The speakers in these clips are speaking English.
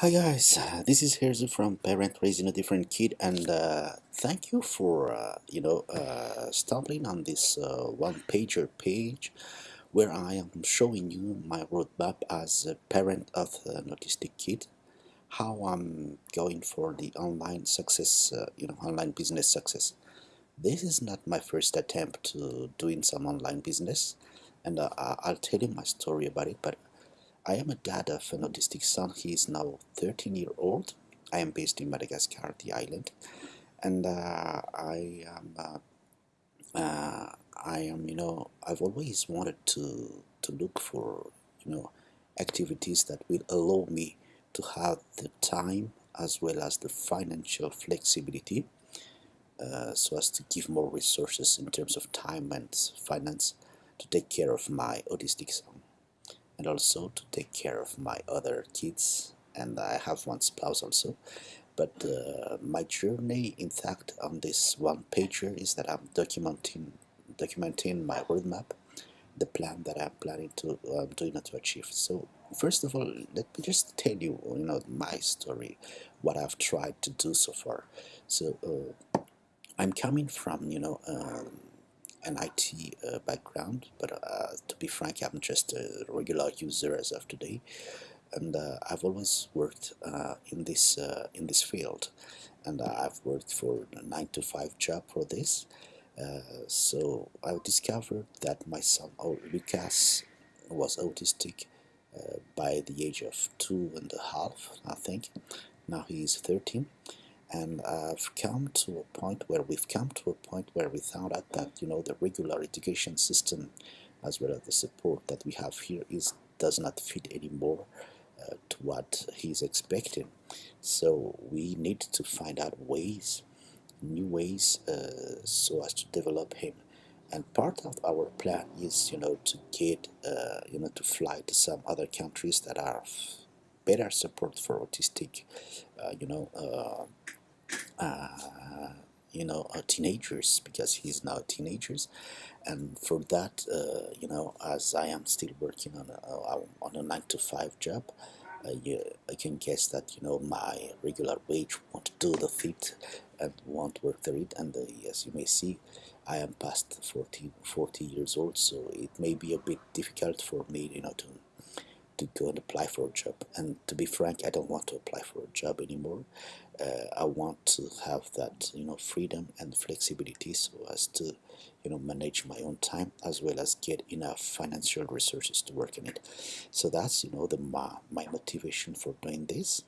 Hi guys, this is Herzu from Parent Raising a Different Kid, and uh, thank you for uh, you know uh, stumbling on this uh, one-pager page where I am showing you my roadmap as a parent of an autistic kid, how I'm going for the online success, uh, you know, online business success. This is not my first attempt to doing some online business, and uh, I'll tell you my story about it, but I am a dad of an autistic son. He is now 13 year old. I am based in Madagascar, the island, and uh, I am. Uh, uh, I am, you know, I've always wanted to to look for, you know, activities that will allow me to have the time as well as the financial flexibility, uh, so as to give more resources in terms of time and finance to take care of my autistic son and also to take care of my other kids. And I have one spouse also. But uh, my journey in fact on this one pager is that I'm documenting documenting my roadmap the plan that I'm planning to um, doing to achieve. So first of all let me just tell you you know my story what I've tried to do so far. So uh, I'm coming from you know um, an IT uh, background, but uh, to be frank, I'm just a regular user as of today, and uh, I've always worked uh, in this uh, in this field, and I've worked for a nine to five job for this. Uh, so I discovered that my son oh, Lucas was autistic by the age of two and a half, I think. Now he is 13 and I've come to a point where we've come to a point where we found out that you know the regular education system as well as the support that we have here is does not fit anymore uh, to what he's expecting. So we need to find out ways new ways uh, so as to develop him. And part of our plan is you know to get uh, you know to fly to some other countries that are better support for autistic uh, you know you know, teenagers because he's now teenagers, and for that, uh, you know, as I am still working on a, on a nine to five job, uh, you, I can guess that you know my regular wage won't do the fit and won't work the it. And uh, as you may see, I am past 40, 40 years old, so it may be a bit difficult for me, you know, to to go and apply for a job. And to be frank, I don't want to apply for a job anymore. Uh, I want to have that, you know, freedom and flexibility so as to, you know, manage my own time as well as get enough financial resources to work in it. So that's, you know, the my, my motivation for doing this.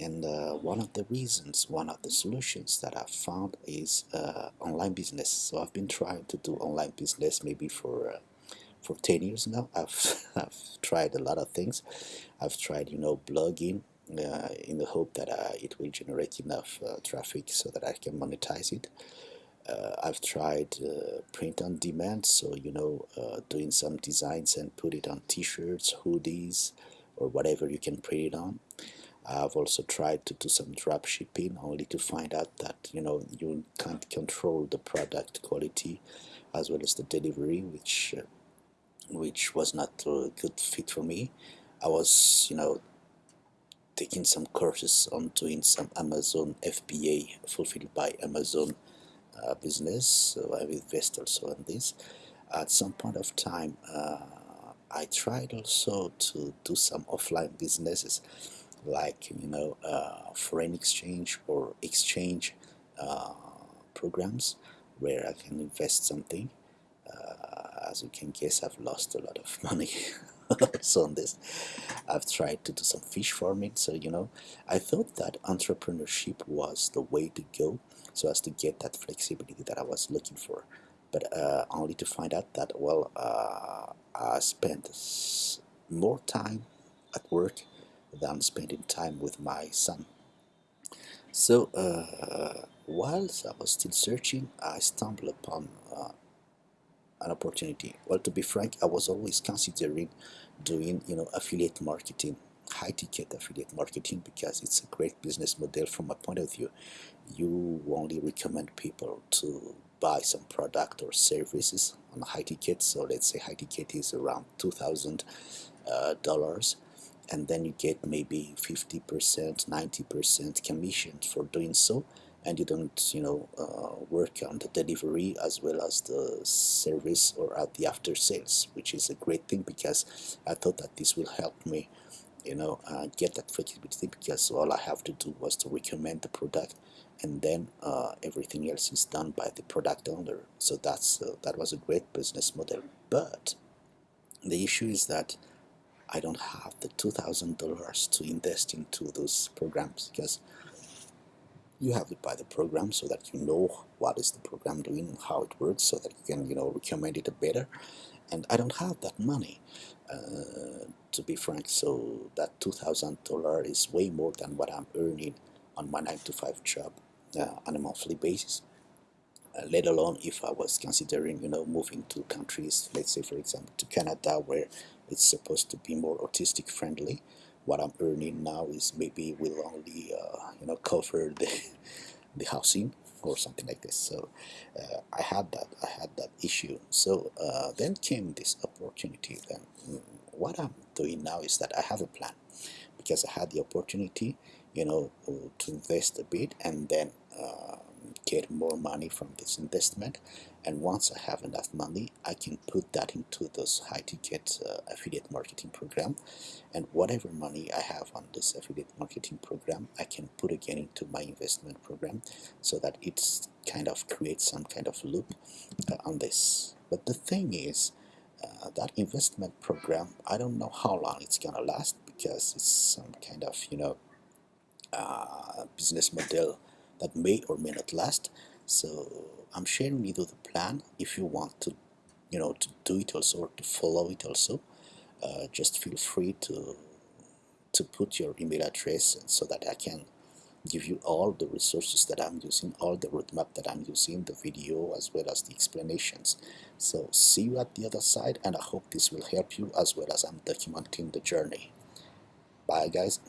And uh, one of the reasons, one of the solutions that I've found is uh, online business. So I've been trying to do online business maybe for uh, for 10 years now. I've, I've tried a lot of things. I've tried, you know, blogging uh, in the hope that uh, it will generate enough uh, traffic so that I can monetize it. Uh, I've tried uh, print on demand, so, you know, uh, doing some designs and put it on t-shirts, hoodies, or whatever you can print it on. I've also tried to do some drop shipping only to find out that you know you can't control the product quality as well as the delivery which which was not a good fit for me. I was, you know, taking some courses on doing some Amazon FBA fulfilled by Amazon uh, business, so I invest also in this. At some point of time, uh, I tried also to do some offline businesses, like you know, uh, foreign exchange or exchange uh, programs, where I can invest something as you can guess, I've lost a lot of money also on this. I've tried to do some fish farming, so you know, I thought that entrepreneurship was the way to go so as to get that flexibility that I was looking for. But uh, only to find out that, well, uh, I spent more time at work than spending time with my son. So, uh, whilst I was still searching, I stumbled upon uh, an opportunity. Well, to be frank, I was always considering doing, you know, affiliate marketing, high ticket affiliate marketing because it's a great business model from my point of view. You only recommend people to buy some product or services on high ticket. So let's say high ticket is around two thousand uh, dollars and then you get maybe 50% 90% commission for doing so and you don't you know uh, work on the delivery as well as the service or at the after sales which is a great thing because i thought that this will help me you know uh, get that flexibility because all i have to do was to recommend the product and then uh, everything else is done by the product owner. So that's uh, that was a great business model. But the issue is that I don't have the $2,000 to invest into those programs because you have to buy the program so that you know what is the program doing and how it works so that you can you know recommend it better. And I don't have that money uh, to be frank so that $2,000 is way more than what I'm earning on my 9 to 5 job uh, on a monthly basis. Uh, let alone if I was considering you know moving to countries let's say for example to Canada where it's supposed to be more autistic friendly what I'm earning now is maybe will only uh, you know cover the the housing or something like this. So uh, I had that I had that issue. So uh, then came this opportunity then. What I'm doing now is that I have a plan because I had the opportunity you know to invest a bit and then uh, get more money from this investment and once I have enough money I can put that into this high ticket uh, affiliate marketing program. And whatever money I have on this affiliate marketing program I can put again into my investment program so that it's kind of creates some kind of loop uh, on this. But the thing is uh, that investment program I don't know how long it's gonna last because it's some kind of you know uh, business model that may or may not last so I'm sharing with you the plan if you want to you know to do it also or to follow it also uh, just feel free to to put your email address so that I can give you all the resources that I'm using, all the roadmap that I'm using, the video as well as the explanations. So see you at the other side and I hope this will help you as well as I'm documenting the journey. Bye guys.